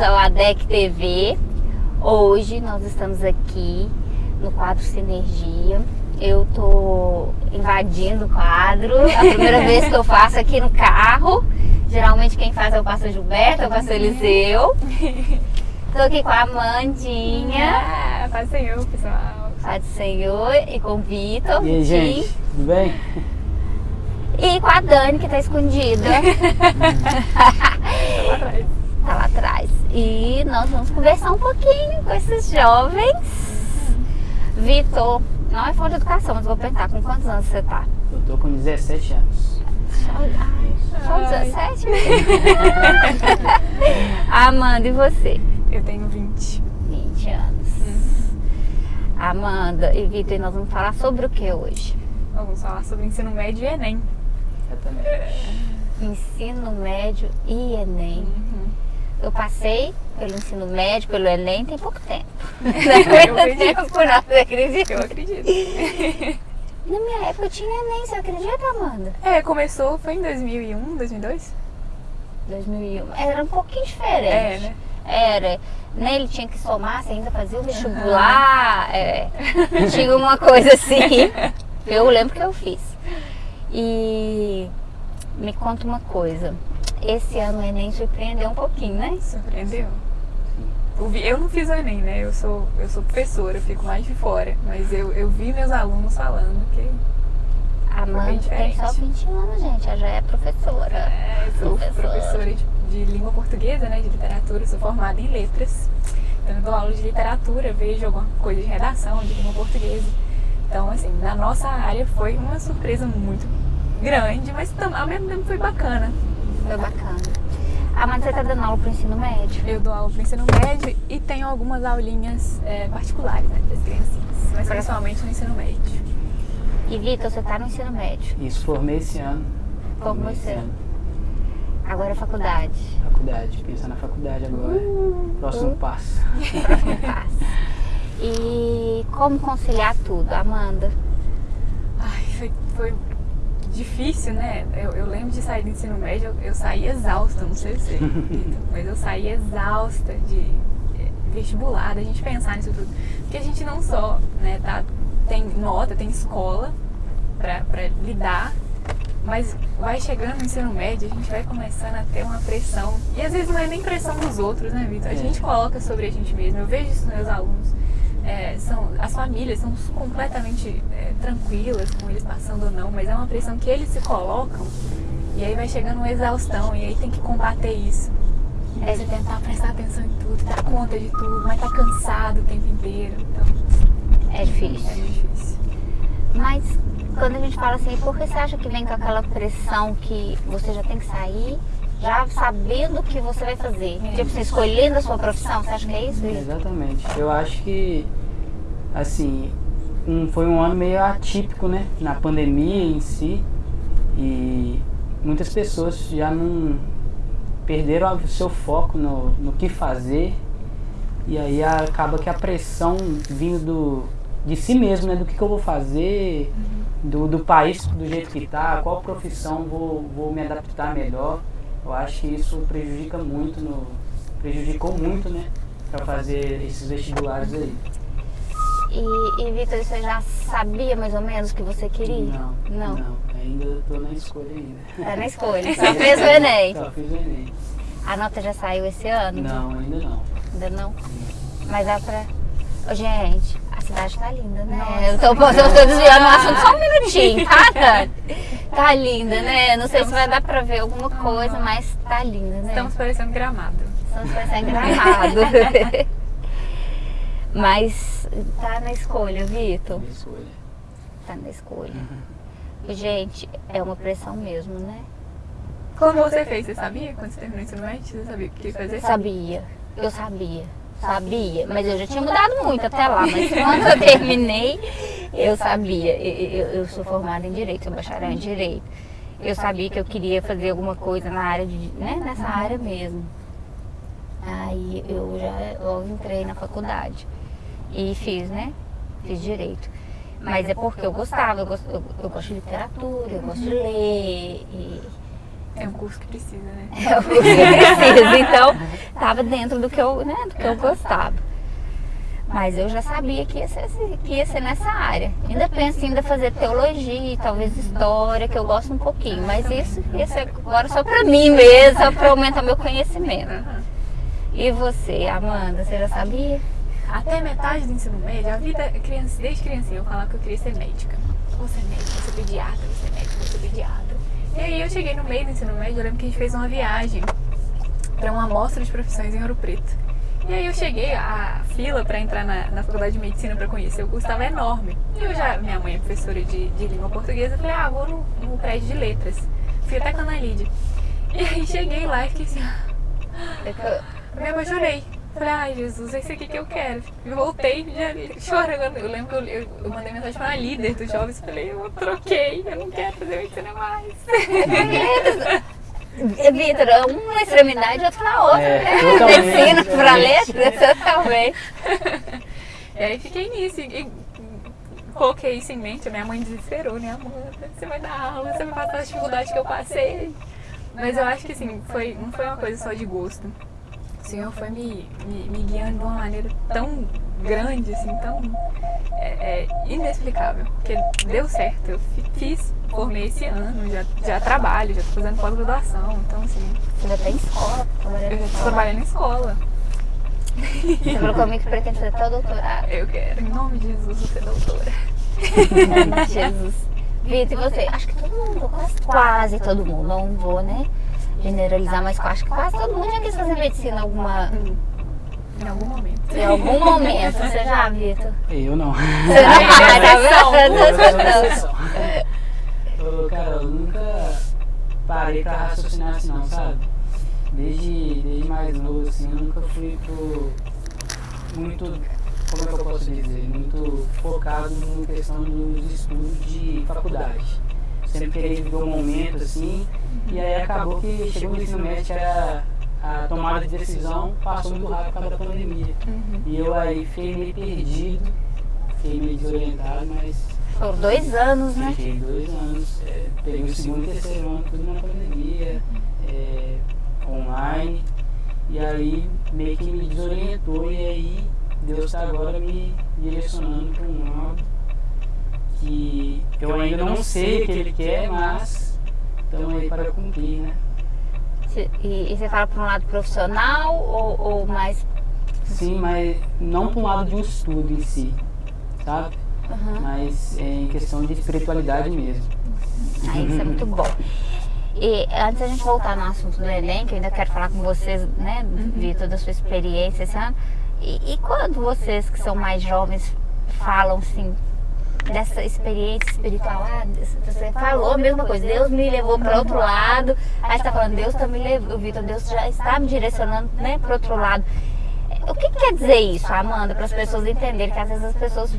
Bem-vindos ao ADEC TV. Hoje nós estamos aqui no quadro Sinergia. Eu tô invadindo o quadro. A primeira vez que eu faço aqui no carro. Geralmente quem faz é o pastor Gilberto, é o pastor Eliseu. Tô aqui com a Amandinha. Ah, paz do Senhor, pessoal. Paz do Senhor e com o Vitor. E aí, gente, tudo bem? E com a Dani, que tá escondida. Tá lá atrás. tá lá atrás. E nós vamos conversar um pouquinho com esses jovens. Vitor, não é falta de educação, mas vou perguntar, com quantos anos você tá? Eu tô com 17 anos. Só, ai, só Ai. 17? Amanda, e você? Eu tenho 20. 20 anos. Amanda e Vitor, e nós vamos falar sobre o que hoje? Vamos falar sobre ensino médio e Enem. Exatamente. Ensino médio e Enem. Uhum. Eu passei pelo ensino médio, pelo Enem, tem pouco tempo. Eu acredito. tempo, não, você acredita? Eu acredito. Na minha época tinha Enem, você acredita, Amanda? É, começou, foi em 2001, 2002? 2001. Era um pouquinho diferente. É, né? Era. Né, ele tinha que somar, você ainda fazia o vestibular. é. Tinha uma coisa assim. Eu lembro que eu fiz. E me conta uma coisa. Esse ano o Enem surpreendeu um pouquinho, né? Surpreendeu. Eu, não fiz o Enem, né? Eu sou, eu sou professora, eu fico mais de fora. Mas eu, eu vi meus alunos falando que A Amanda bem tem só diferente. 20 anos, gente. Ela já é professora. É, eu sou Professora. professora de, de língua portuguesa, né, de literatura, sou formada em letras. Então eu dou aula de literatura, vejo alguma coisa de redação, de língua portuguesa. Então, assim, na nossa área foi uma surpresa muito grande, mas ao mesmo tempo foi bacana. Foi bacana. Amanda, você tá dando aula pro ensino médio? Eu dou aula para ensino médio e tenho algumas aulinhas é, particulares, né, para as criancinhas, mas principalmente no ensino médio. E Vitor, você tá no ensino médio. Isso, formei esse ano. Você? esse ano. Agora é faculdade. Faculdade, pensar na faculdade agora. Uh, Próximo passo. Próximo passo. E como conciliar tudo, Amanda? Ai, foi, foi difícil, né? Eu, eu lembro de sair do ensino médio, eu, eu saí exausta, não sei se, Vitor, mas eu saí exausta de eh, vestibular, da gente pensar nisso tudo. Porque a gente não só né, tá, tem nota, tem escola pra lidar, mas vai chegando no ensino médio, a gente vai começando a ter uma pressão. E às vezes não é nem pressão dos outros, né, Vitor? A É. gente coloca sobre a gente mesmo. Eu vejo isso nos meus alunos. É, são, as famílias são completamente é, tranquilas com eles passando ou não, mas é uma pressão que eles se colocam e aí vai chegando uma exaustão e aí tem que combater isso. É. você tentar prestar atenção em tudo, dar conta de tudo, mas tá cansado o tempo inteiro. Então É é difícil. muito difícil. Mas quando a gente fala assim, por que você acha que vem com aquela pressão que você já tem que sair, já sabendo o que você vai fazer? É. Tipo, você escolhendo a sua profissão, você acha que é isso? Exatamente. Eu acho que, assim, um, foi um ano meio atípico, né? Na pandemia em si. E muitas pessoas já não perderam o seu foco no, no que fazer. E aí acaba que a pressão vindo do, de si mesmo, né? Do que, que eu vou fazer, do, do país do jeito que tá, qual profissão vou, vou me adaptar melhor. Eu acho que isso prejudica muito, no, prejudicou muito, né? Pra fazer esses vestibulares aí. E, e Vitor, você já sabia mais ou menos o que você queria? Não, Não. não, ainda tô na escolha ainda. Tá na escolha. Só fez o Enem. Só fiz o Enem. A nota já saiu esse ano? Não, ainda não. Ainda não? Mas dá pra. Ô, gente, cidade tá linda, né? Nossa. Eu tô, eu tô desviando o assunto só um minutinho, tá? Tá linda, né? Não sei se vai dar pra ver alguma coisa, mas tá linda, né? Estamos parecendo gramado. Estamos parecendo gramado. mas tá na escolha, Vitor. Minha escolha. Tá na escolha. Gente, é uma pressão mesmo, né? Como você fez? Você sabia? Quando você terminou o ensino médio, você sabia o que fazer? Sabia, eu sabia, sabia, mas eu já tinha mudado muito até lá, mas quando eu terminei, eu sabia, eu, eu- eu sou formada em Direito, sou bacharel em Direito, eu sabia que eu queria fazer alguma coisa na área, de, né, nessa área mesmo. Aí eu já logo entrei na faculdade e fiz, né, fiz Direito. Mas é porque eu gostava, eu gosto, eu, eu gosto de literatura, eu gosto de ler. E... É um curso que precisa, né? É o curso que precisa. Então, estava dentro do que eu, né, do que eu gostava. Mas eu já sabia que ia, ser, que ia ser nessa área. Ainda penso em ainda fazer teologia, talvez história, que eu gosto um pouquinho. Mas isso ia ser agora só para mim mesmo, só para aumentar meu conhecimento. E você, Amanda, você já sabia? Até metade do ensino médio, a vida, criança, desde criança, eu falava que eu queria ser médica. Vou ser médica, vou ser pediatra, vou ser médica, vou ser pediatra. E aí eu cheguei no meio do ensino médio, eu lembro que a gente fez uma viagem para uma amostra de profissões em Ouro Preto. E aí eu cheguei, a fila para entrar na, na faculdade de medicina para conhecer o curso estava enorme. E eu já, minha mãe é professora de, de língua portuguesa, eu falei, ah, vou no, no prédio de letras. Fui até com a Analide. E aí cheguei lá e fiquei assim, me apaixonei. Falei, ai Jesus, é isso aqui que eu quero. E voltei, já chorando. Eu lembro que eu, eu, eu mandei mensagem para a líder dos jovens e falei, eu troquei, eu não quero fazer medicina mais. Vitor, uma extremidade, outra na outra, É, né? para diferente. letras, totalmente. E aí fiquei nisso. E, e coloquei isso em mente. A minha mãe desesperou, né? Amanda, você vai dar aula, você vai passar as dificuldades que eu passei. Mas eu acho que assim, foi, não foi uma coisa só de gosto. O Senhor foi me, me, me guiando de uma maneira tão grande, assim, tão é, é, inexplicável. Porque deu certo. Eu fi- fiz, formei esse ano, já, já trabalho, já tô fazendo pós-graduação. Então, assim, ainda tem escola, trabalhando eu em já escola. trabalhando em escola. Você falou comigo que pretende fazer até o doutorado. Eu quero, em nome de Jesus, ser doutora. Jesus. Vitor, e você? Acho que todo mundo, quase, quase todo mundo, não vou, né? Generalizar, mas acho que quase todo mundo já quis fazer medicina alguma, Em algum momento. em algum momento. Você já, Vitor? Eu não. Você não exceção. Ô, Cara, eu nunca parei pra raciocinar assim não, sabe? Desde, desde mais novo, assim, eu nunca fui pro, muito, como é que eu posso dizer, muito focado na questão dos estudos de faculdade. Sempre queria viver um momento assim, e aí acabou que chegou no ensino médio, que era a tomada de decisão passou muito rápido por causa da pandemia. E eu aí fiquei meio perdido, fiquei meio desorientado, mas Foram dois anos, né? Fiquei dois anos, é, peguei o segundo e terceiro ano tudo na pandemia, é, online, e aí meio que me desorientou e aí Deus está agora me direcionando para um lado que eu ainda não sei o que Ele quer, mas estamos aí para cumprir, né? E, e você fala para um lado profissional ou, ou mais. Sim, mas não para um lado de um estudo em si, sabe? Uhum. Mas é em questão de espiritualidade mesmo. Ah, isso é muito bom. E antes da gente voltar no assunto do Enem, que eu ainda quero falar com vocês, né, Vitor, da sua experiência esse ano. E, e quando vocês que são mais jovens falam assim dessa experiência espiritual, ah, você falou a mesma coisa, Deus me levou para outro lado, aí você tá falando, Deus também levou, Vitor, Deus já está me direcionando, né, para outro lado. O que, que quer dizer isso, Amanda, para as pessoas entenderem que às vezes as pessoas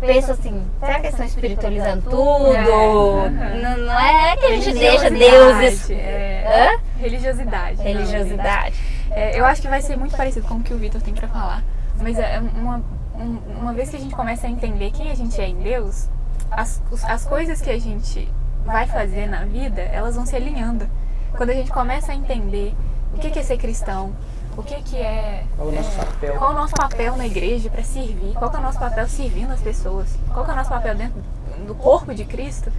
pensam assim, será que eles estão espiritualizando tudo? É. Não, não é que a gente deixa Deus. É, religiosidade. Religiosidade. É, eu acho que vai ser muito parecido com o que o Vitor tem pra falar. Mas é uma, um- uma vez que a gente começa a entender quem a gente é em Deus, as, as coisas que a gente vai fazer na vida, elas vão se alinhando. Quando a gente começa a entender o que é ser cristão, o que que é... Qual o nosso é, papel? Qual o nosso papel na igreja para servir? Qual é o nosso papel servindo as pessoas? Qual é o nosso papel dentro do corpo de Cristo?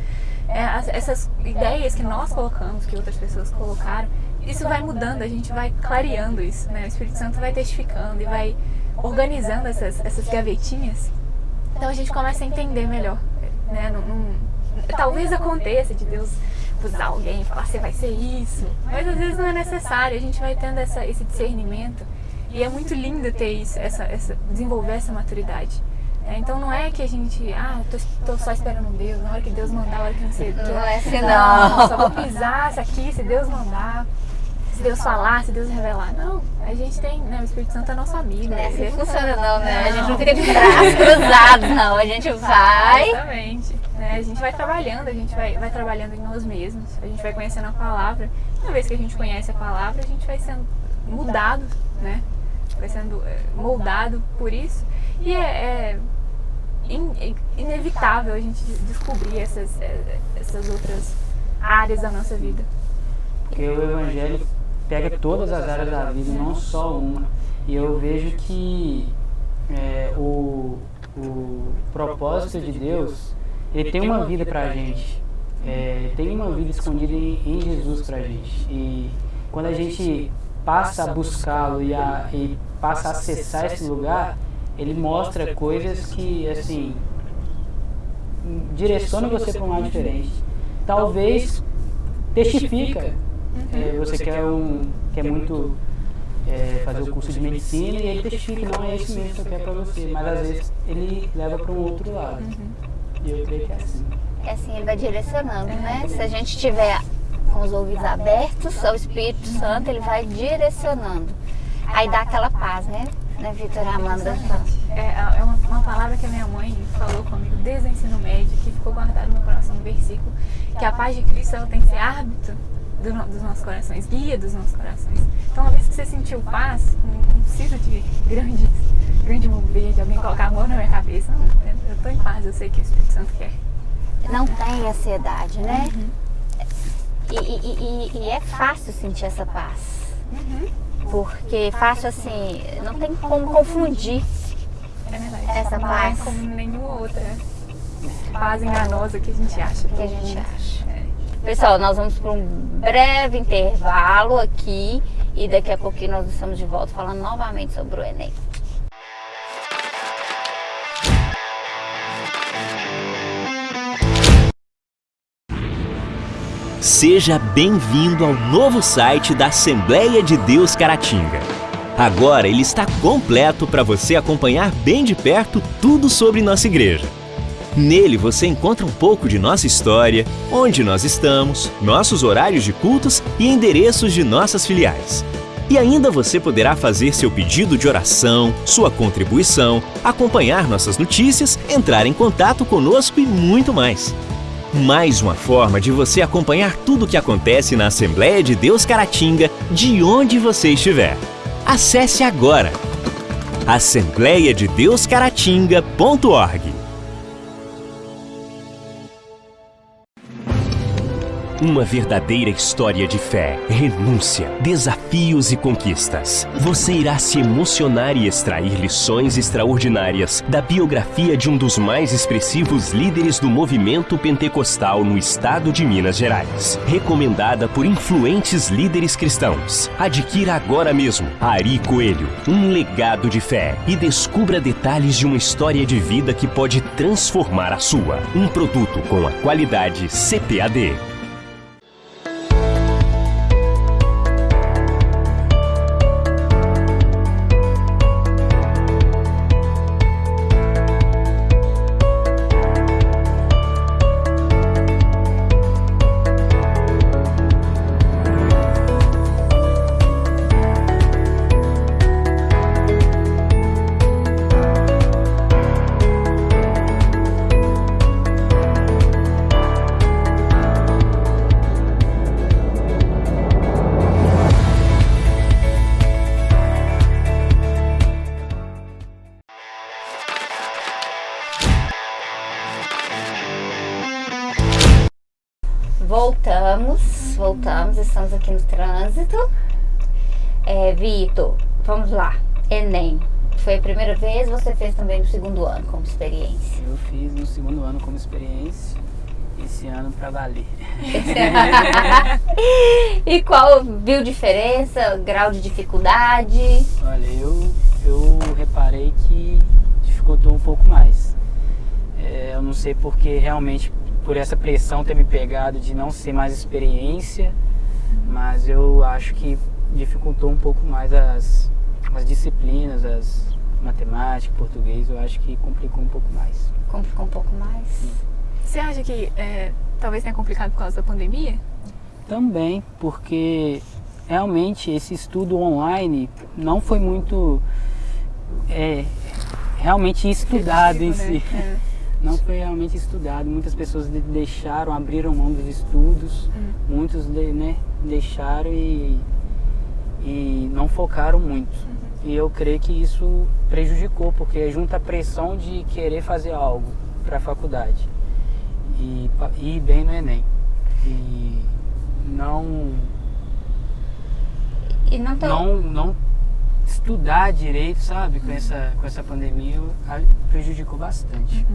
É, as- essas ideias que nós colocamos, que outras pessoas colocaram, isso vai mudando, a gente vai clareando isso, né? O Espírito Santo vai testificando e vai organizando essas, essas gavetinhas. Então a gente começa a entender melhor, né? Não- não- talvez aconteça de Deus usar alguém e falar, você vai ser isso. Mas às vezes não é necessário, a gente vai tendo essa, esse discernimento. E é muito lindo ter isso, essa, essa, desenvolver essa maturidade. É, então não é que a gente, ah, tô, tô só esperando Deus, na hora que Deus mandar, na hora que não sei o quê. Não é assim, não. Só vou pisar isso aqui, se Deus mandar, se Deus falar, se Deus revelar. Não, a gente tem, né, o Espírito Santo é nosso amigo. Não é assim funciona não, né? A gente não fica de braços cruzados, não. A gente vai. Exatamente. Né? A gente vai trabalhando, a gente vai, vai trabalhando em nós mesmos, a gente vai conhecendo a palavra. Uma vez que a gente conhece a palavra, a gente vai sendo mudado, né? Vai sendo é, moldado por isso. E é, é- in, inevitável a gente descobrir essas, eh, essas outras áreas da nossa vida. Porque o Evangelho pega todas as áreas da vida, não só uma. E eu vejo que é, o, o propósito de Deus, ele tem uma vida pra gente. É, tem uma vida escondida em, em Jesus pra gente. E quando a gente passa a buscá-lo e, a, e passa a acessar esse lugar, ele mostra coisas que, assim, direcionam você para um lado diferente. Talvez testifica. É, você quer, um, quer muito é, fazer o curso de medicina e ele testifica, não é esse mesmo que eu quero para você. Mas às vezes ele leva para um outro lado. E eu creio que é assim. É assim, ele vai direcionando, né? Se a gente tiver com os ouvidos abertos ao Espírito Santo, ele vai direcionando. Aí dá aquela paz, né? Né, Vitor Amanda? É, é uma, uma, palavra que a minha mãe falou comigo desde o ensino médio, que ficou guardado no meu coração, um versículo, que a paz de Cristo ela tem que ser árbitro do, dos nossos corações, guia dos nossos corações. Então, uma vez que você sentiu paz, não precisa de grandes, grande mover, de alguém colocar a mão na minha cabeça. Não, eu estou em paz, eu sei que o Espírito Santo quer. Não tem ansiedade, né? Uhum. E, e, e, e, é fácil sentir essa paz. Uhum. Porque fácil assim, não tem como confundir é verdade. essa paz. Não é como nenhuma outra paz enganosa que a gente acha. Que a gente acha. É. Pessoal, nós vamos para um breve intervalo aqui e daqui a pouquinho nós estamos de volta falando novamente sobre o Enem. Seja bem-vindo ao novo site da Assembleia de Deus Caratinga. Agora ele está completo para você acompanhar bem de perto tudo sobre nossa igreja. Nele você encontra um pouco de nossa história, onde nós estamos, nossos horários de cultos e endereços de nossas filiais. E ainda você poderá fazer seu pedido de oração, sua contribuição, acompanhar nossas notícias, entrar em contato conosco e muito mais mais uma forma de você acompanhar tudo o que acontece na Assembleia de Deus Caratinga, de onde você estiver. Acesse agora assembleiadedeuscaratinga.org Uma verdadeira história de fé, renúncia, desafios e conquistas. Você irá se emocionar e extrair lições extraordinárias da biografia de um dos mais expressivos líderes do movimento pentecostal no estado de Minas Gerais. Recomendada por influentes líderes cristãos. Adquira agora mesmo Ari Coelho, um legado de fé e descubra detalhes de uma história de vida que pode transformar a sua. Um produto com a qualidade CPAD. Como experiência? Eu fiz no segundo ano como experiência, esse ano para valer. e qual viu diferença, grau de dificuldade? Olha, eu, eu reparei que dificultou um pouco mais. É, eu não sei porque realmente por essa pressão ter me pegado de não ser mais experiência, mas eu acho que dificultou um pouco mais as, as disciplinas, as matemática, português, eu acho que complicou um pouco mais. Complicou um pouco mais? Sim. Você acha que é, talvez tenha complicado por causa da pandemia? Também, porque realmente esse estudo online não foi muito é, realmente estudado em si. Né? É não foi realmente estudado. Muitas pessoas deixaram, abriram mão dos estudos, uhum. muitos né, deixaram e, e não focaram muito. Uhum. E eu creio que isso prejudicou, porque junta a pressão de querer fazer algo para a faculdade e e ir bem no Enem. E não, E não tem. não, não estudar direito, sabe? Com essa, com essa pandemia prejudicou bastante.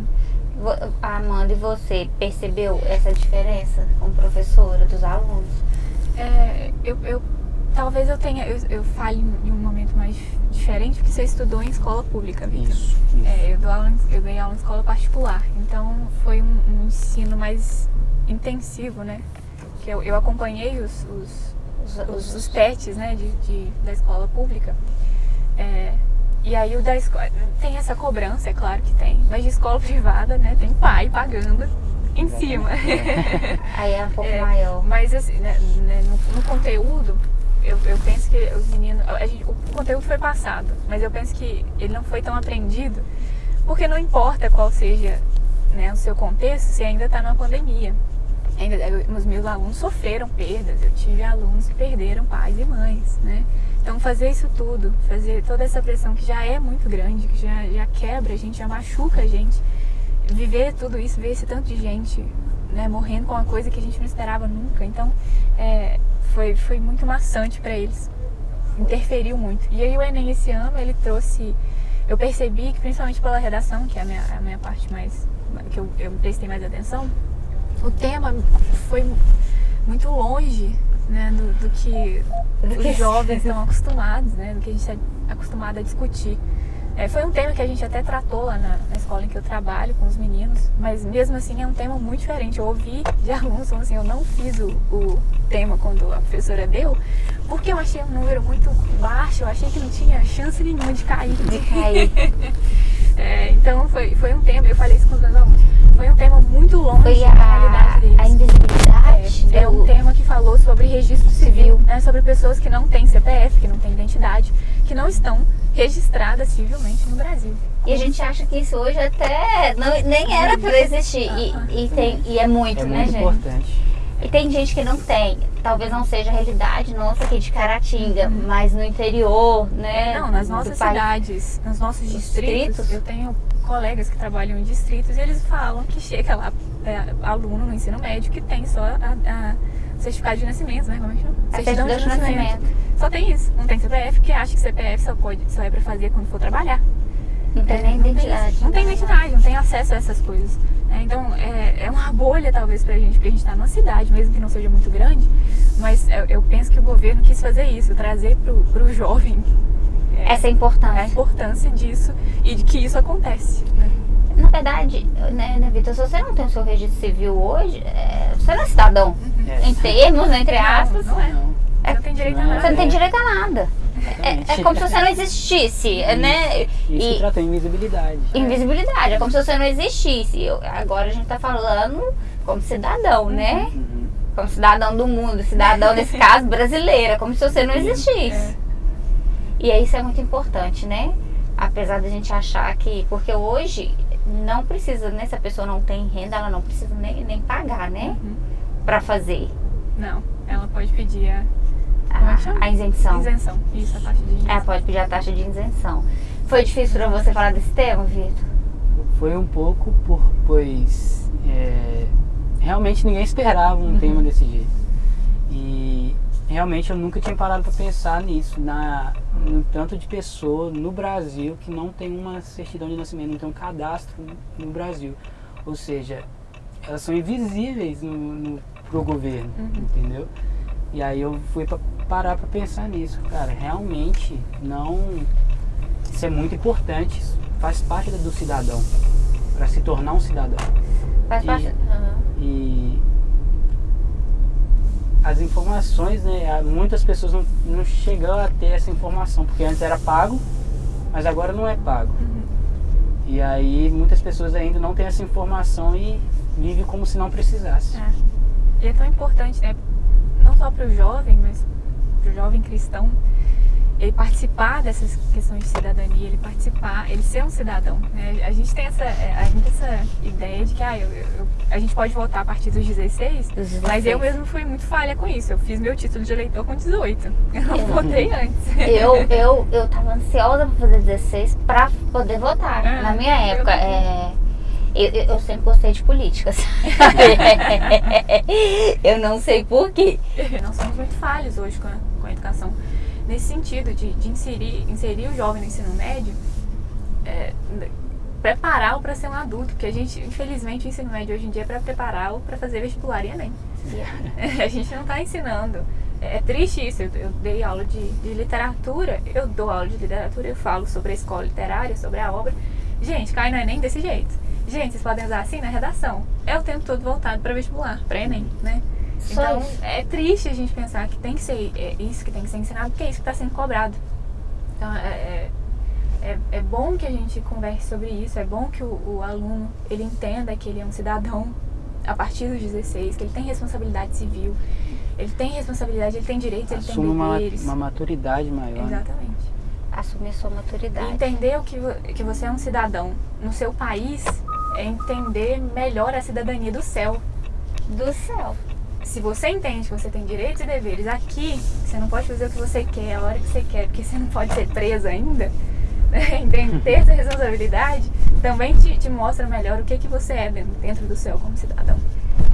Vo- Amanda, e você percebeu essa diferença como professora dos alunos? É, eu, eu- talvez eu tenha, eu, eu fale em um momento mais diferente, porque você estudou em escola pública, Vitor. Isso, isso. É, eu, dou aula, em- eu dei aula em escola particular, então foi um, um ensino mais intensivo, né? Que eu, eu acompanhei os, os, Os, os, os PETs, né, de, de- da escola pública. É, e aí o da escola tem essa cobrança, é claro que tem, mas de escola privada, né, tem pai pagando em cima. Aí é um pouco É, maior. Mas assim, né, né, no, no conteúdo, eu, eu penso que os meninos. gente- o conteúdo foi passado, mas eu penso que ele não foi tão aprendido, porque não importa qual seja né, o seu contexto, se ainda está numa pandemia. Ainda, eu- os meus alunos sofreram perdas, eu tive alunos que perderam pais e mães, né? Então fazer isso tudo, fazer toda essa pressão que já é muito grande, que já, já quebra a gente, já machuca a gente, viver tudo isso, ver esse tanto de gente né, morrendo com uma coisa que a gente não esperava nunca. Então, é, foi, foi muito maçante para eles. Interferiu muito. E aí o Enem esse ano, ele trouxe... Eu percebi que, principalmente pela redação, que é a minha, a minha parte mais... que eu, eu prestei mais atenção, o tema foi muito longe né, do, do que os jovens estão acostumados, né, do que a gente está acostumado a discutir. É, foi um tema que a gente até tratou lá na, na escola em que eu trabalho com os meninos, mas mesmo assim é um tema muito diferente. Eu ouvi de alunos falando assim, eu não fiz o, o tema quando a professora deu, porque eu achei um número muito baixo, eu achei que não tinha chance nenhuma de cair. De cair. É, então foi, foi um tema, eu falei isso com os meus alunos, foi um tema muito longe Foi da realidade a, deles. a invisibilidade É, é um tema que falou sobre registro civil, né? Sobre pessoas que não têm CPF, que não têm identidade, que não estão registradas civilmente no Brasil. E a gente acha que isso hoje até não, nem era para existir. E, e, tem, e é muito, É né, muito gente? importante. E tem gente que não tem. Talvez não seja a realidade nossa aqui de Caratinga, mas no interior, né? Não, nas nossas país. cidades, nos nossos distritos, distritos. eu tenho colegas que trabalham em distritos e eles falam que chega lá é, aluno no ensino médio que tem só a, a certificado de nascimento, né? Como é que chama? A certidão de nascimento. Só tem isso. Não tem CPF, que acha que CPF só, pode, só é pra fazer quando for trabalhar. Não tem É, nem não identidade. isso. Não tem identidade, não tem acesso a essas coisas. É, então, é, é uma bolha talvez pra gente, porque a gente tá numa cidade, mesmo que não seja muito grande, mas eu, eu penso que o governo quis fazer isso, trazer pro, pro jovem é, Essa é a a importância. importância disso e de que isso acontece. né? Na verdade, né, né, Vitor, se você não tem o seu registro civil hoje, é, você não é cidadão. É. Em termos, né, entre aspas, Não, não é. Não, Você não tem direito a não é. nada. você não tem direito a nada. É, é como se você não existisse, né? Isso que E tratou invisibilidade. invisibilidade, é como se você não existisse. Eu- agora a gente tá falando como cidadão, né? Uhum. Como cidadão do mundo, cidadão, nesse caso, brasileira, como se você não existisse. E aí isso é muito importante, né? Apesar da gente achar que. Porque hoje não precisa, né? Se a pessoa não tem renda, ela não precisa nem, nem pagar, né? Uhum. Pra fazer Não, ela pode pedir a Como é a, a isenção. isenção. Isso, a taxa de isenção. Ela pode pedir a taxa de isenção. Foi difícil pra você falar desse tema, Vitor? Foi um pouco por, pois é, realmente ninguém esperava um Uhum. tema desse jeito. E realmente eu nunca tinha parado para pensar nisso, na, no tanto de pessoa no Brasil que não tem uma certidão de nascimento, não tem um cadastro no Brasil. Ou seja, elas são invisíveis no, no, pro governo, Uhum. entendeu? E aí eu fui pra, parar para pensar nisso, cara, realmente não isso é muito importante, faz parte do cidadão, para se tornar um cidadão. Faz E- parte. Aham. E as informações, né? Muitas pessoas não, não chegam a ter essa informação, porque antes era pago, mas agora não é pago. Uhum. E aí muitas pessoas ainda não têm essa informação e vivem como se não precisasse. É. E é tão importante, né? Não só para o jovem, mas para o jovem cristão, ele participar dessas questões de cidadania, ele participar, ele ser um cidadão. Né? A gente tem essa, é, a gente essa ideia de que ah, eu, eu, a gente pode votar a partir dos 16, 16, mas eu mesmo fui muito falha com isso. Eu fiz meu título de eleitor com 18. Eu não eu, votei antes. Eu, eu, eu tava ansiosa para fazer 16 para poder votar. É, Na minha época, é, eu, eu, sempre gostei de política, eu não sei porquê. Nós somos muito falhos hoje com a, com a educação nesse sentido de, de inserir, inserir o jovem no ensino médio, é, prepará-lo para ser um adulto, porque a gente, infelizmente, o ensino médio hoje em dia é para prepará-lo para fazer vestibular e Enem. Yeah. a gente não está ensinando. É, é, triste isso, eu, eu dei aula de, de, literatura, eu dou aula de literatura, eu falo sobre a escola literária, sobre a obra. Gente, cai no Enem desse jeito. Gente, vocês podem usar assim na redação. É o tempo todo voltado para vestibular, para Enem, né? Então, é triste a gente pensar que tem que ser é isso que tem que ser ensinado, porque é isso que está sendo cobrado. Então, é, é, é, é, bom que a gente converse sobre isso, é bom que o, o, aluno ele entenda que ele é um cidadão a partir dos 16, que ele tem responsabilidade civil, ele tem responsabilidade, ele tem direitos, Assume ele tem deveres. Uma, uma maturidade maior. Né? Exatamente. Assumir sua maturidade. E entender o que, que você é um cidadão no seu país é entender melhor a cidadania do céu. Do céu se você entende que você tem direitos e deveres aqui, você não pode fazer o que você quer, a hora que você quer, porque você não pode ser preso ainda, né? ter essa responsabilidade também te, te, mostra melhor o que, que você é dentro do céu como cidadão.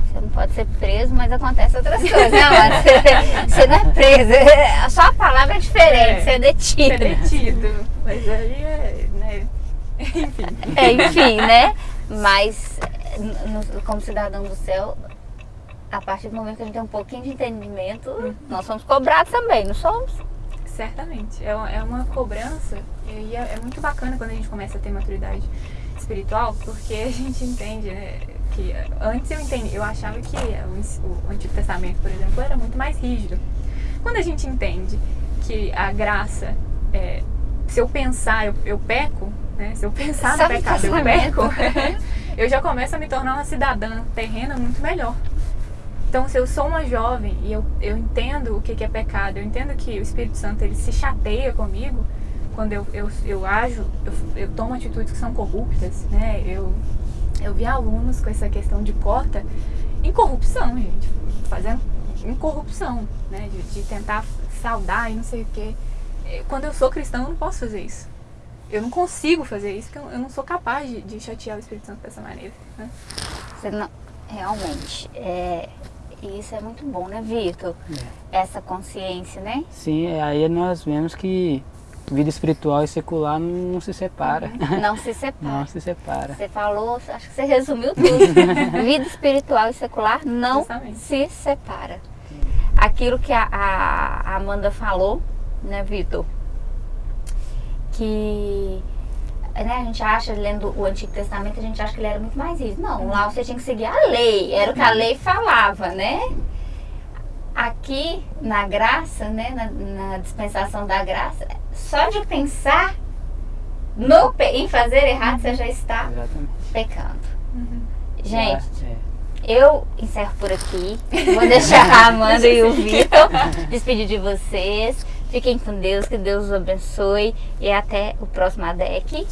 Você não pode ser preso, mas acontece outras coisas. Não, você, você não é preso. Só a palavra é diferente, é, você é detido. É detido. Mas aí é. Né? Enfim. É, enfim, né? Mas como cidadão do céu, a partir do momento que a gente tem um pouquinho de entendimento, uhum. nós somos cobrados também, não somos? Certamente. É, é uma cobrança e é, é, muito bacana quando a gente começa a ter maturidade espiritual, porque a gente entende, né? Que antes eu entendi, eu achava que o, o Antigo Testamento, por exemplo, era muito mais rígido. Quando a gente entende que a graça, é, se eu pensar, eu, eu peco, né? Se eu pensar Sabe no pecado, eu peco, eu já começo a me tornar uma cidadã terrena muito melhor. Então, se eu sou uma jovem e eu, eu entendo o que, é pecado, eu entendo que o Espírito Santo ele se chateia comigo quando eu, eu, eu ajo, eu, eu tomo atitudes que são corruptas, né? Eu, eu vi alunos com essa questão de cota em corrupção, gente, fazendo em corrupção, né? De, de tentar saudar e não sei o quê. É, quando eu sou cristão, eu não posso fazer isso. Eu não consigo fazer isso, porque eu não sou capaz de, de chatear o Espírito Santo dessa maneira. Né? Você não, realmente, é, e isso é muito bom, né, Vitor? É. Essa consciência, né? Sim, aí nós vemos que vida espiritual e secular não se separa. Uhum. Não se separa. não se separa. Você falou, acho que você resumiu tudo. vida espiritual e secular não Justamente. se separa. Aquilo que a, a Amanda falou, né, Vitor? Que né, a gente acha, lendo o Antigo Testamento, a gente acha que ele era muito mais rígido. Não, lá você tinha que seguir a lei, era o que a lei falava, né? Aqui, na graça, né, na, na dispensação da graça, só de pensar no, em fazer errado, você já está Exatamente. pecando. Uhum. Gente, é. eu encerro por aqui. Vou deixar a Amanda e o Vitor despedir de vocês. Fiquem com Deus, que Deus os abençoe e até o próximo ADEC.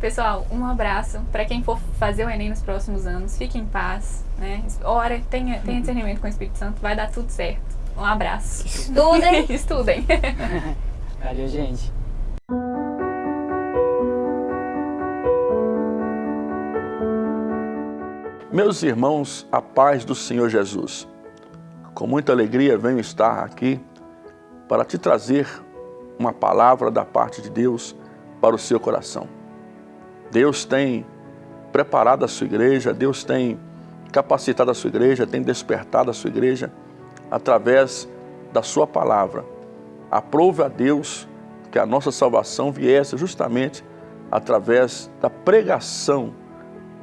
Pessoal, um abraço para quem for fazer o Enem nos próximos anos. Fique em paz, né? Ora, tenha, tenha discernimento com o Espírito Santo, vai dar tudo certo. Um abraço. Estudem. Estudem. Valeu, gente. Meus irmãos, a paz do Senhor Jesus. Com muita alegria venho estar aqui para te trazer uma palavra da parte de Deus para o seu coração. Deus tem preparado a sua igreja, Deus tem capacitado a sua igreja, tem despertado a sua igreja através da sua palavra. Aprove a Deus que a nossa salvação viesse justamente através da pregação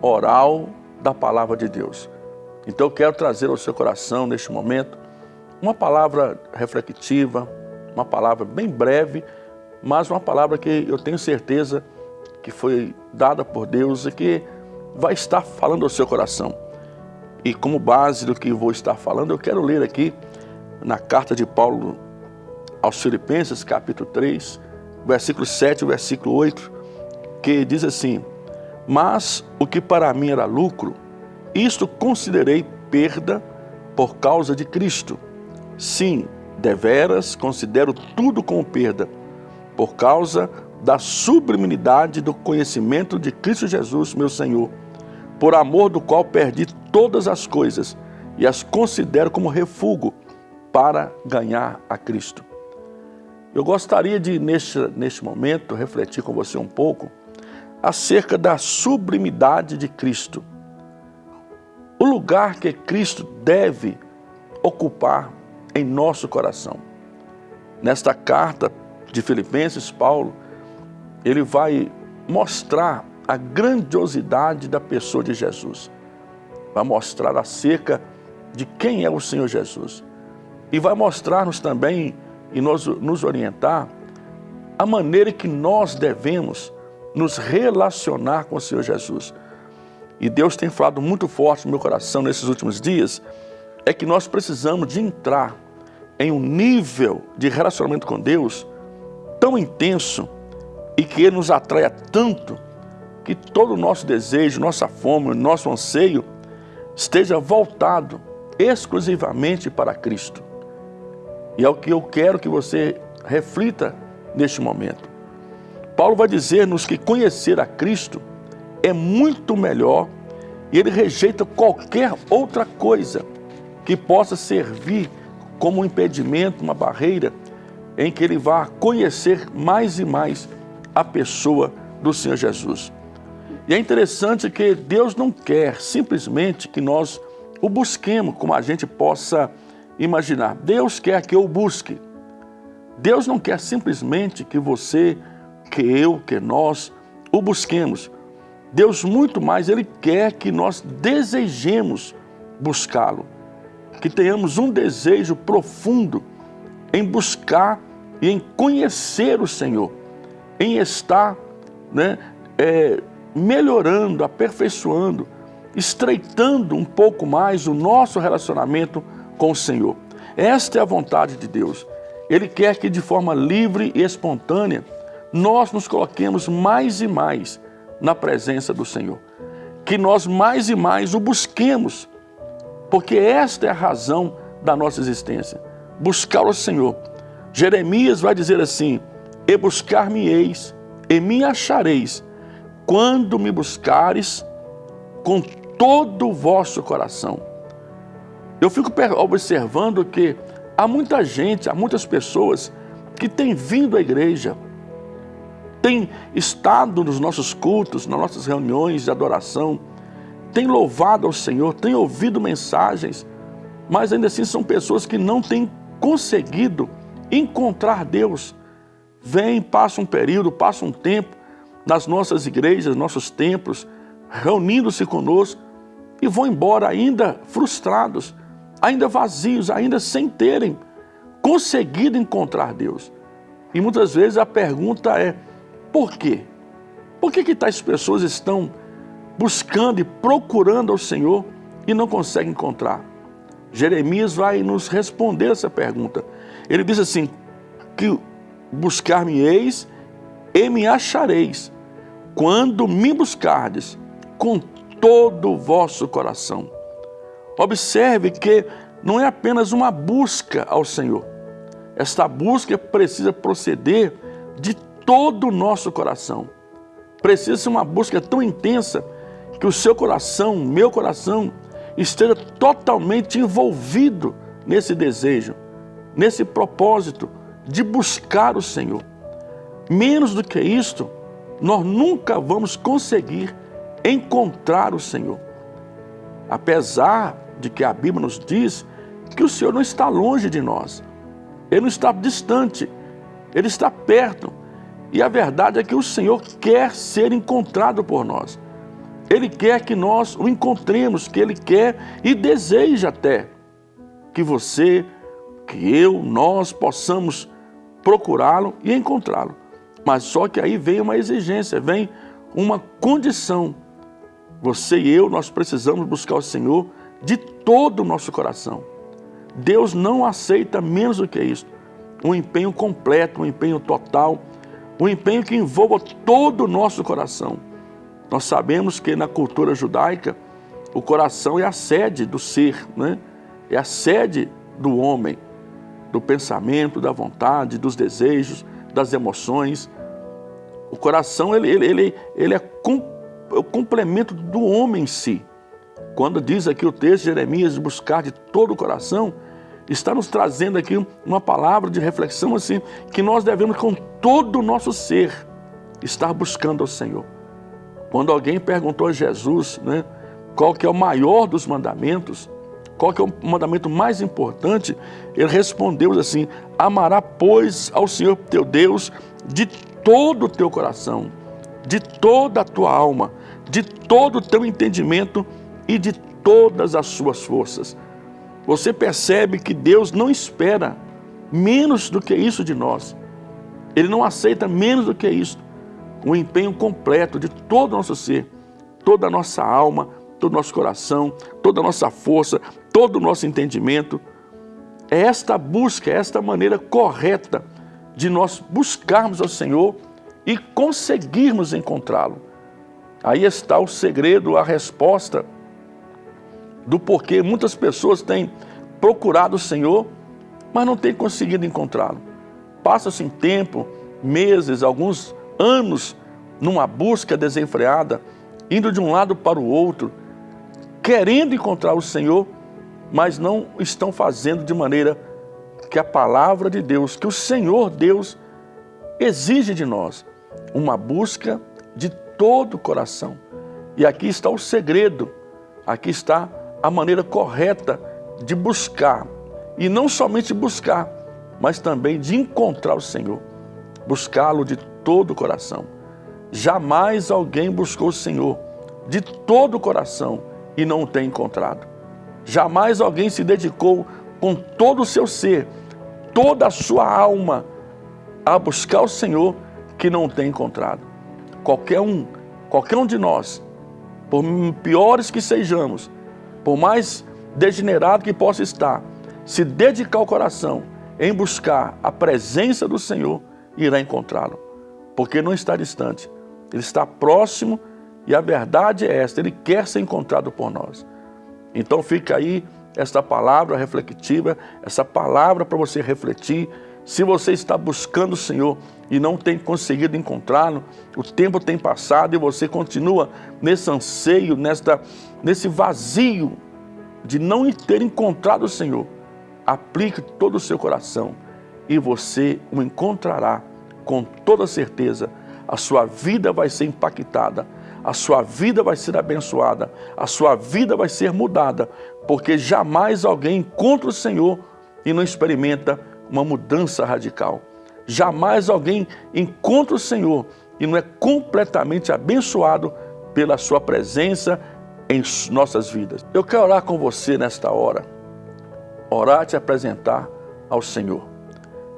oral da palavra de Deus. Então eu quero trazer ao seu coração neste momento uma palavra reflexiva, uma palavra bem breve, mas uma palavra que eu tenho certeza que foi dada por Deus e que vai estar falando ao seu coração. E como base do que vou estar falando, eu quero ler aqui na carta de Paulo aos Filipenses, capítulo 3, versículo 7 e versículo 8, que diz assim: Mas o que para mim era lucro, isto considerei perda por causa de Cristo. Sim, deveras considero tudo como perda, por causa da sublimidade do conhecimento de Cristo Jesus, meu Senhor, por amor do qual perdi todas as coisas e as considero como refúgio para ganhar a Cristo. Eu gostaria de, neste, neste momento, refletir com você um pouco acerca da sublimidade de Cristo. O lugar que Cristo deve ocupar em nosso coração. Nesta carta de Filipenses, Paulo, ele vai mostrar a grandiosidade da pessoa de Jesus. Vai mostrar acerca de quem é o Senhor Jesus. E vai mostrar-nos também e nos, nos orientar a maneira que nós devemos nos relacionar com o Senhor Jesus. E Deus tem falado muito forte no meu coração nesses últimos dias, é que nós precisamos de entrar em um nível de relacionamento com Deus tão intenso e que Ele nos atraia tanto que todo o nosso desejo, nossa fome, nosso anseio esteja voltado exclusivamente para Cristo. E é o que eu quero que você reflita neste momento. Paulo vai dizer-nos que conhecer a Cristo é muito melhor e ele rejeita qualquer outra coisa que possa servir como um impedimento, uma barreira em que ele vá conhecer mais e mais a pessoa do Senhor Jesus. E é interessante que Deus não quer simplesmente que nós o busquemos como a gente possa imaginar. Deus quer que eu busque. Deus não quer simplesmente que você, que eu, que nós o busquemos. Deus muito mais, Ele quer que nós desejemos buscá-lo. Que tenhamos um desejo profundo em buscar e em conhecer o Senhor. Em estar né, é, melhorando, aperfeiçoando, estreitando um pouco mais o nosso relacionamento com o Senhor. Esta é a vontade de Deus. Ele quer que de forma livre e espontânea nós nos coloquemos mais e mais na presença do Senhor. Que nós mais e mais o busquemos, porque esta é a razão da nossa existência. Buscar o Senhor. Jeremias vai dizer assim, e buscar-me-eis, e me achareis, quando me buscares com todo o vosso coração. Eu fico observando que há muita gente, há muitas pessoas que têm vindo à igreja, têm estado nos nossos cultos, nas nossas reuniões de adoração, têm louvado ao Senhor, têm ouvido mensagens, mas ainda assim são pessoas que não têm conseguido encontrar Deus. Vêm, passam um período, passam um tempo nas nossas igrejas, nossos templos, reunindo-se conosco e vão embora ainda frustrados, ainda vazios, ainda sem terem conseguido encontrar Deus. E muitas vezes a pergunta é, por quê? Por que, que tais pessoas estão buscando e procurando ao Senhor e não conseguem encontrar? Jeremias vai nos responder essa pergunta. Ele diz assim, que buscar-me-eis e me achareis, quando me buscardes com todo o vosso coração. Observe que não é apenas uma busca ao Senhor. Esta busca precisa proceder de todo o nosso coração. Precisa ser uma busca tão intensa que o seu coração, meu coração, esteja totalmente envolvido nesse desejo, nesse propósito de buscar o Senhor. Menos do que isto, nós nunca vamos conseguir encontrar o Senhor. Apesar de que a Bíblia nos diz que o Senhor não está longe de nós. Ele não está distante, Ele está perto. E a verdade é que o Senhor quer ser encontrado por nós. Ele quer que nós o encontremos, que Ele quer e deseja até que você, que eu, nós possamos procurá-lo e encontrá-lo. Mas só que aí vem uma exigência, vem uma condição. Você e eu, nós precisamos buscar o Senhor de todo o nosso coração. Deus não aceita menos do que isso. um empenho completo, um empenho total, um empenho que envolva todo o nosso coração. Nós sabemos que na cultura judaica, o coração é a sede do ser, né? é a sede do homem, do pensamento, da vontade, dos desejos, das emoções. O coração ele, ele, ele, ele é, com, é o complemento do homem em si. Quando diz aqui o texto de Jeremias, buscar de todo o coração, está nos trazendo aqui uma palavra de reflexão assim, que nós devemos com todo o nosso ser estar buscando ao Senhor. Quando alguém perguntou a Jesus, né, qual que é o maior dos mandamentos, qual que é o mandamento mais importante, ele respondeu assim, amará pois ao Senhor teu Deus de todo o teu coração, de toda a tua alma, de todo o teu entendimento e de todas as suas forças você percebe que Deus não espera menos do que isso de nós. Ele não aceita menos do que isso. O empenho completo de todo o nosso ser, toda a nossa alma, todo o nosso coração, toda a nossa força, todo o nosso entendimento. É esta busca, é esta maneira correta de nós buscarmos ao Senhor e conseguirmos encontrá-lo. Aí está o segredo, a resposta do porquê muitas pessoas têm procurado o Senhor, mas não têm conseguido encontrá-lo. Passa-se um tempo, meses, alguns anos, numa busca desenfreada, indo de um lado para o outro, querendo encontrar o Senhor, mas não estão fazendo de maneira que a palavra de Deus, que o Senhor Deus exige de nós, uma busca de todo o coração. E aqui está o segredo, aqui está a maneira correta de buscar, e não somente buscar, mas também de encontrar o Senhor, buscá-lo de todo o coração. Jamais alguém buscou o Senhor de todo o coração e não o tem encontrado. Jamais alguém se dedicou com todo o seu ser, toda a sua alma, a buscar o Senhor que não tem encontrado. Qualquer um, qualquer um de nós, por piores que sejamos, por mais degenerado que possa estar, se dedicar o coração em buscar a presença do Senhor, irá encontrá-lo. Porque não está distante, ele está próximo e a verdade é esta, ele quer ser encontrado por nós. Então fica aí esta palavra reflexiva, essa palavra para você refletir. Se você está buscando o Senhor e não tem conseguido encontrá-lo, o tempo tem passado e você continua nesse anseio, nesta, nesse vazio de não ter encontrado o Senhor, aplique todo o seu coração e você o encontrará com toda certeza. A sua vida vai ser impactada, a sua vida vai ser abençoada, a sua vida vai ser mudada, porque jamais alguém encontra o Senhor e não experimenta uma mudança radical. Jamais alguém encontra o Senhor e não é completamente abençoado pela sua presença em nossas vidas. Eu quero orar com você nesta hora, orar te apresentar ao Senhor.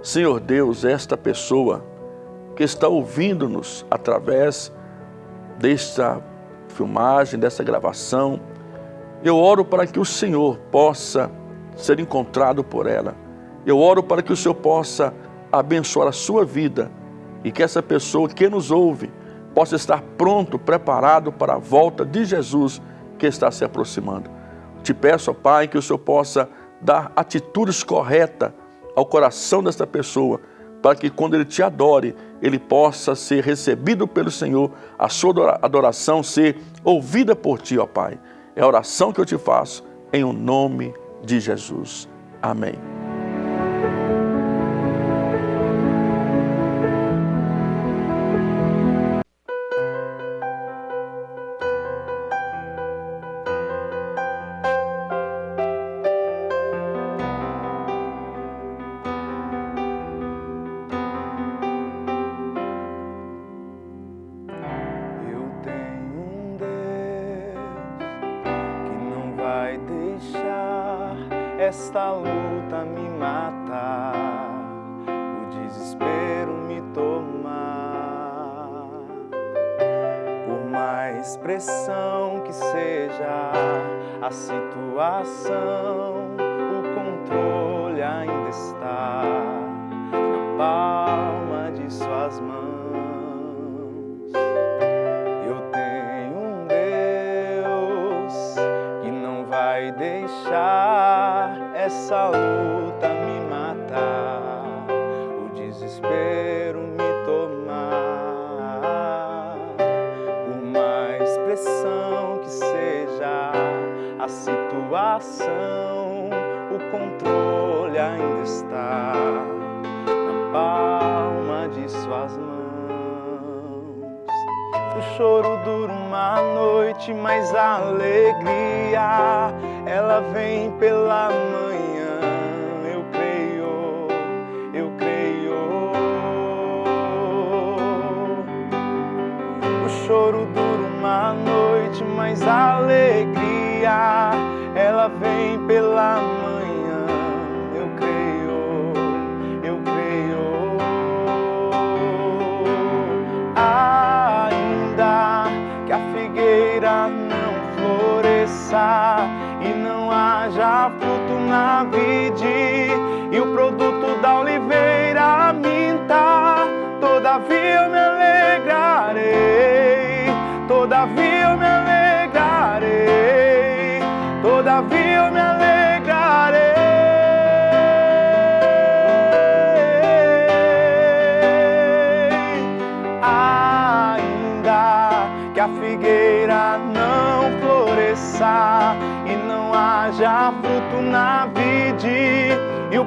Senhor Deus, esta pessoa que está ouvindo-nos através desta filmagem, dessa gravação, eu oro para que o Senhor possa ser encontrado por ela. Eu oro para que o Senhor possa abençoar a sua vida e que essa pessoa que nos ouve possa estar pronto, preparado para a volta de Jesus que está se aproximando. Te peço, ó Pai, que o Senhor possa dar atitudes corretas ao coração desta pessoa, para que quando ele te adore, ele possa ser recebido pelo Senhor, a sua adoração ser ouvida por ti, ó Pai. É a oração que eu te faço, em o nome de Jesus. Amém.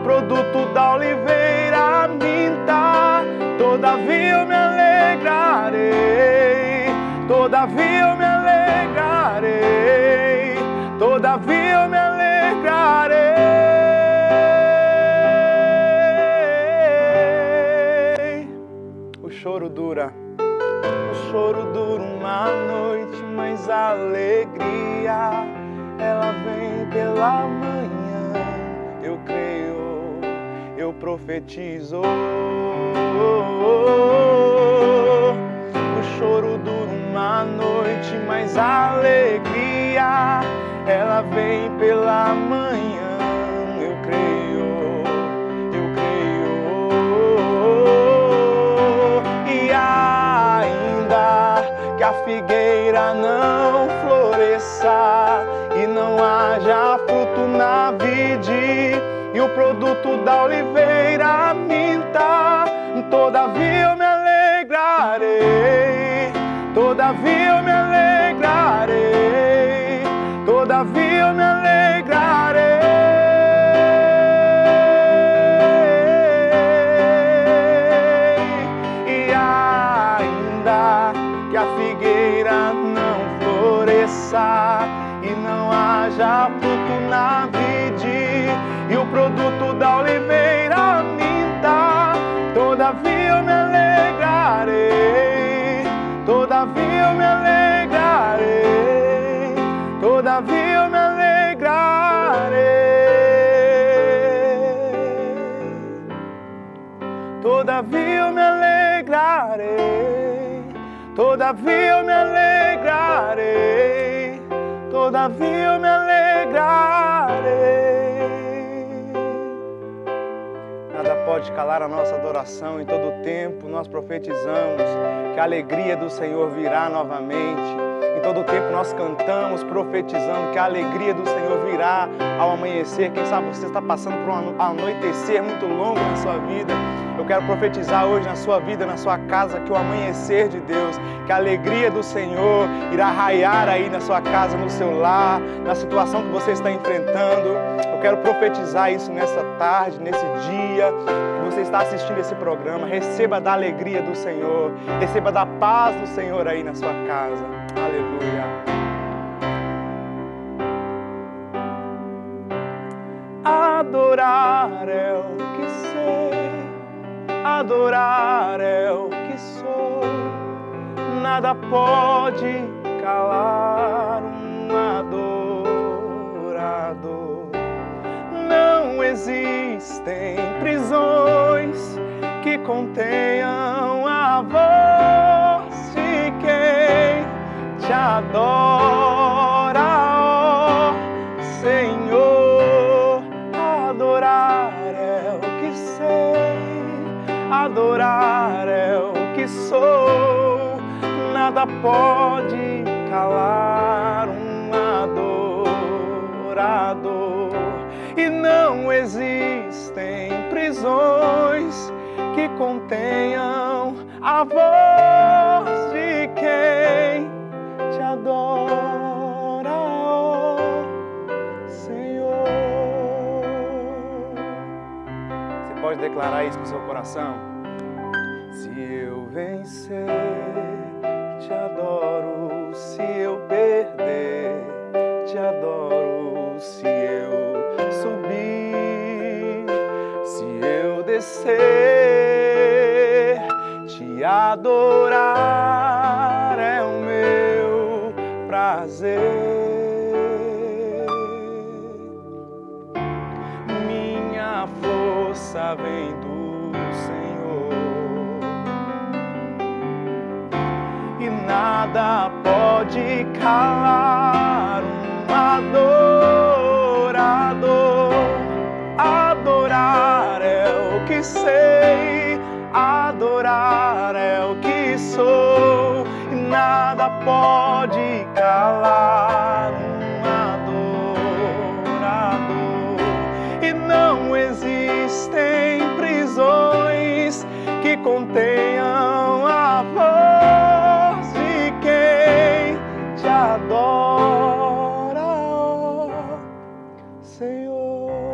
Produto da oliveira minta, todavia eu me alegrarei, todavia eu me alegrarei, todavia eu me alegrarei. O choro dura. O choro dura uma noite, mas a alegria ela vem pela manhã. Eu profetizo. O choro dura uma noite, mas a alegria ela vem pela manhã. Eu creio, eu creio. E ainda que a figueira não floresça e não haja fruto na vide e o produto da oliveira todavia eu me alegrarei, todavia eu me alegrarei. Nada pode calar a nossa adoração, em todo tempo nós profetizamos que a alegria do Senhor virá novamente. Todo tempo nós cantamos profetizando que a alegria do Senhor virá ao amanhecer. Quem sabe você está passando por um anoitecer muito longo na sua vida. Eu quero profetizar hoje na sua vida, na sua casa, que o amanhecer de Deus, que a alegria do Senhor irá raiar aí na sua casa, no seu lar, na situação que você está enfrentando. Quero profetizar isso nessa tarde, nesse dia que você está assistindo esse programa. Receba da alegria do Senhor, receba da paz do Senhor aí na sua casa. Aleluia. Adorar é o que sei, adorar é o que sou. Nada pode calar Não existem prisões que contenham a voz de quem te adora, ó Senhor. Adorar é o que sei, adorar é o que sou. Nada pode calar um adorador. E não existem prisões que contenham a voz de quem te adora, Senhor. Você pode declarar isso com seu coração? Se eu vencer, adorar é o meu prazer. Minha força vem do Senhor e nada pode calar te adora, ó Senhor.